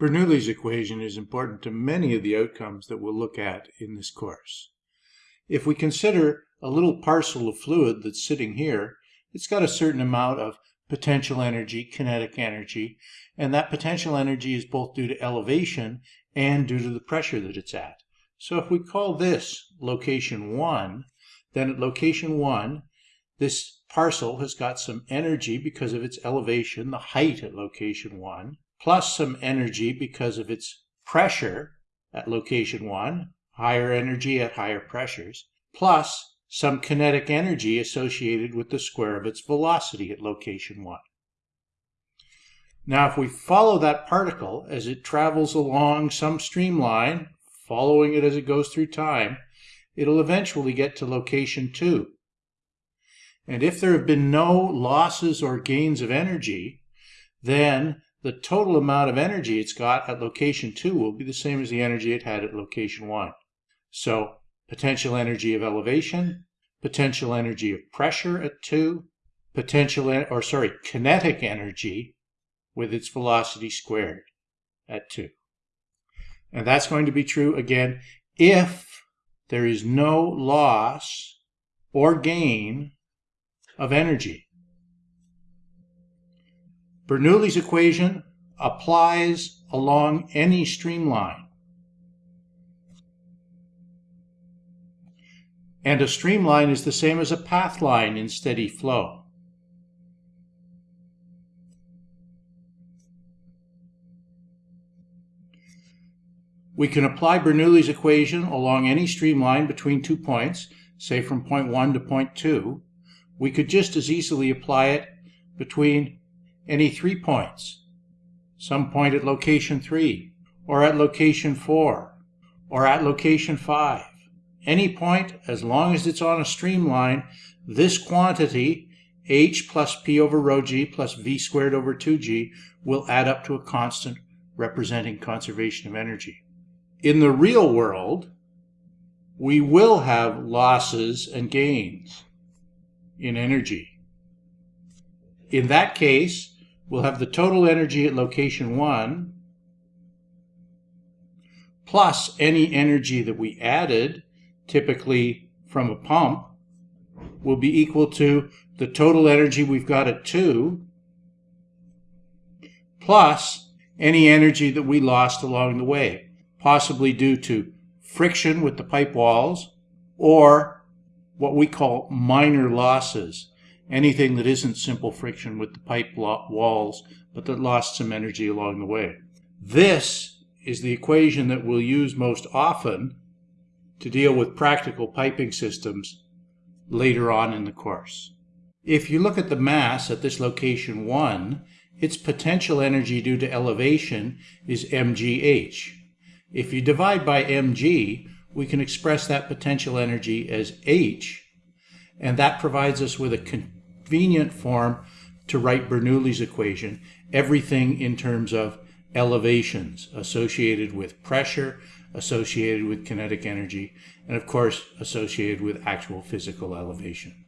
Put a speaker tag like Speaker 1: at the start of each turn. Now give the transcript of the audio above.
Speaker 1: Bernoulli's equation is important to many of the outcomes that we'll look at in this course. If we consider a little parcel of fluid that's sitting here, it's got a certain amount of potential energy, kinetic energy, and that potential energy is both due to elevation and due to the pressure that it's at. So if we call this location 1, then at location 1, this parcel has got some energy because of its elevation, the height at location 1, plus some energy because of its pressure at location 1, higher energy at higher pressures, plus some kinetic energy associated with the square of its velocity at location 1. Now if we follow that particle as it travels along some streamline, following it as it goes through time, it'll eventually get to location 2. And if there have been no losses or gains of energy, then the total amount of energy it's got at location 2 will be the same as the energy it had at location 1. So potential energy of elevation, potential energy of pressure at 2, potential, or sorry, kinetic energy with its velocity squared at 2. And that's going to be true again if there is no loss or gain of energy. Bernoulli's equation applies along any streamline. And a streamline is the same as a path line in steady flow. We can apply Bernoulli's equation along any streamline between two points, say from point 1 to point 2. We could just as easily apply it between any three points, some point at location 3, or at location 4, or at location 5. Any point, as long as it's on a streamline, this quantity, h plus p over rho g plus v squared over 2g, will add up to a constant representing conservation of energy. In the real world, we will have losses and gains in energy. In that case, we'll have the total energy at location 1 plus any energy that we added, typically from a pump, will be equal to the total energy we've got at 2 plus any energy that we lost along the way, possibly due to friction with the pipe walls or what we call minor losses anything that isn't simple friction with the pipe walls, but that lost some energy along the way. This is the equation that we'll use most often to deal with practical piping systems later on in the course. If you look at the mass at this location 1, its potential energy due to elevation is mgh. If you divide by mg, we can express that potential energy as h, and that provides us with a convenient form to write Bernoulli's equation, everything in terms of elevations associated with pressure, associated with kinetic energy, and of course associated with actual physical elevation.